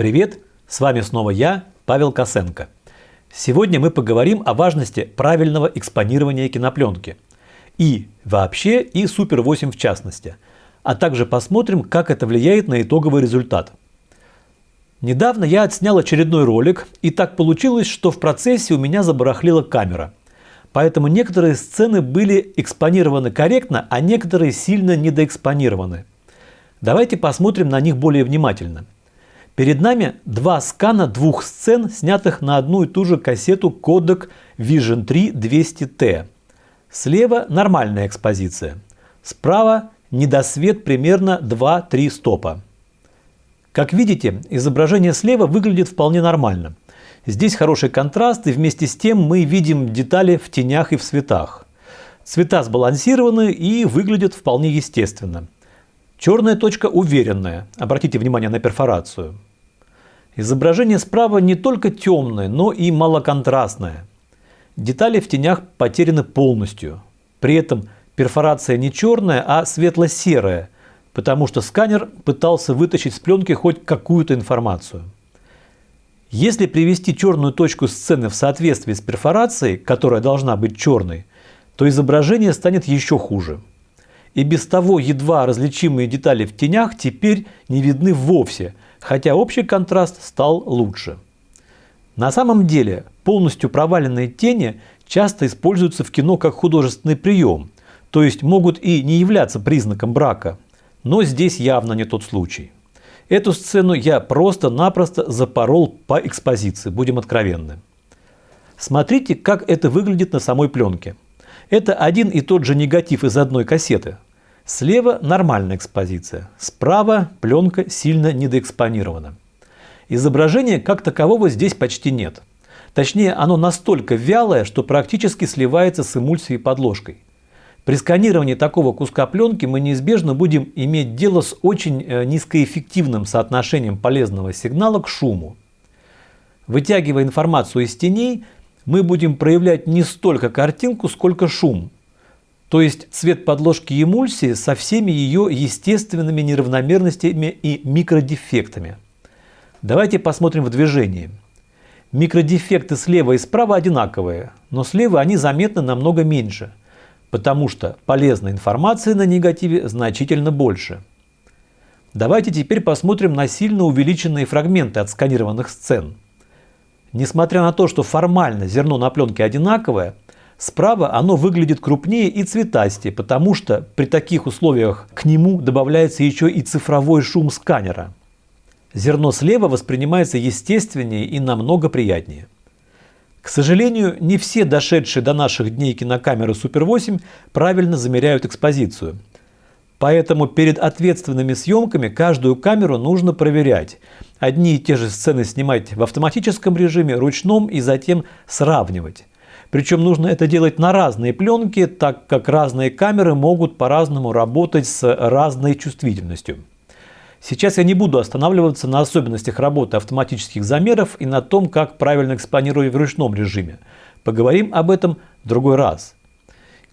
Привет, с вами снова я, Павел Косенко. Сегодня мы поговорим о важности правильного экспонирования кинопленки. И вообще, и Super 8 в частности. А также посмотрим, как это влияет на итоговый результат. Недавно я отснял очередной ролик, и так получилось, что в процессе у меня забарахлила камера. Поэтому некоторые сцены были экспонированы корректно, а некоторые сильно недоэкспонированы. Давайте посмотрим на них более внимательно. Перед нами два скана двух сцен, снятых на одну и ту же кассету Kodak Vision 3 200T. Слева нормальная экспозиция. Справа недосвет примерно 2-3 стопа. Как видите, изображение слева выглядит вполне нормально. Здесь хороший контраст, и вместе с тем мы видим детали в тенях и в цветах. Цвета сбалансированы и выглядят вполне естественно. Черная точка уверенная. Обратите внимание на перфорацию. Изображение справа не только темное, но и малоконтрастное. Детали в тенях потеряны полностью. При этом перфорация не черная, а светло-серая, потому что сканер пытался вытащить с пленки хоть какую-то информацию. Если привести черную точку сцены в соответствии с перфорацией, которая должна быть черной, то изображение станет еще хуже и без того едва различимые детали в тенях теперь не видны вовсе, хотя общий контраст стал лучше. На самом деле полностью проваленные тени часто используются в кино как художественный прием, то есть могут и не являться признаком брака, но здесь явно не тот случай. Эту сцену я просто-напросто запорол по экспозиции, будем откровенны. Смотрите, как это выглядит на самой пленке. Это один и тот же негатив из одной кассеты. Слева нормальная экспозиция, справа пленка сильно недоэкспонирована. Изображения как такового здесь почти нет. Точнее, оно настолько вялое, что практически сливается с эмульсией подложкой. При сканировании такого куска пленки мы неизбежно будем иметь дело с очень э, низкоэффективным соотношением полезного сигнала к шуму. Вытягивая информацию из теней, мы будем проявлять не столько картинку, сколько шум. То есть цвет подложки эмульсии со всеми ее естественными неравномерностями и микродефектами. Давайте посмотрим в движении. Микродефекты слева и справа одинаковые, но слева они заметны намного меньше, потому что полезной информации на негативе значительно больше. Давайте теперь посмотрим на сильно увеличенные фрагменты отсканированных сцен. Несмотря на то, что формально зерно на пленке одинаковое, справа оно выглядит крупнее и цветастее, потому что при таких условиях к нему добавляется еще и цифровой шум сканера. Зерно слева воспринимается естественнее и намного приятнее. К сожалению, не все дошедшие до наших дней кинокамеры Super 8 правильно замеряют экспозицию – Поэтому перед ответственными съемками каждую камеру нужно проверять. Одни и те же сцены снимать в автоматическом режиме, ручном и затем сравнивать. Причем нужно это делать на разные пленки, так как разные камеры могут по-разному работать с разной чувствительностью. Сейчас я не буду останавливаться на особенностях работы автоматических замеров и на том, как правильно экспонировать в ручном режиме. Поговорим об этом в другой раз.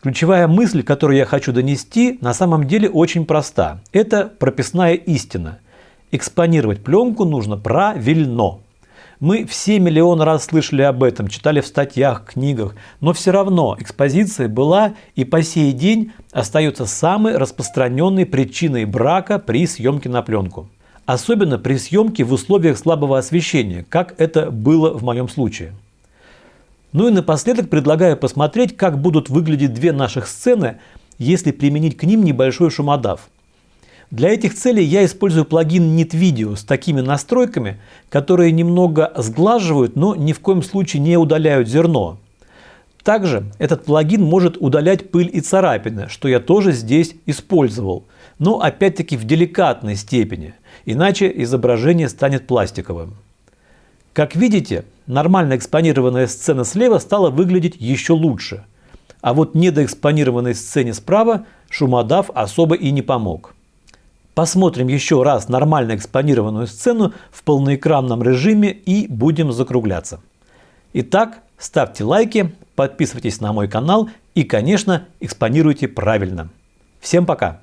Ключевая мысль, которую я хочу донести, на самом деле очень проста. Это прописная истина. Экспонировать пленку нужно правильно. Мы все миллион раз слышали об этом, читали в статьях, книгах, но все равно экспозиция была и по сей день остается самой распространенной причиной брака при съемке на пленку. Особенно при съемке в условиях слабого освещения, как это было в моем случае. Ну и напоследок предлагаю посмотреть, как будут выглядеть две наших сцены, если применить к ним небольшой шумодав. Для этих целей я использую плагин NitVideo с такими настройками, которые немного сглаживают, но ни в коем случае не удаляют зерно. Также этот плагин может удалять пыль и царапины, что я тоже здесь использовал, но опять-таки в деликатной степени, иначе изображение станет пластиковым. Как видите, нормально экспонированная сцена слева стала выглядеть еще лучше. А вот недоэкспонированной сцене справа шумодав особо и не помог. Посмотрим еще раз нормально экспонированную сцену в полноэкранном режиме и будем закругляться. Итак, ставьте лайки, подписывайтесь на мой канал и, конечно, экспонируйте правильно. Всем пока!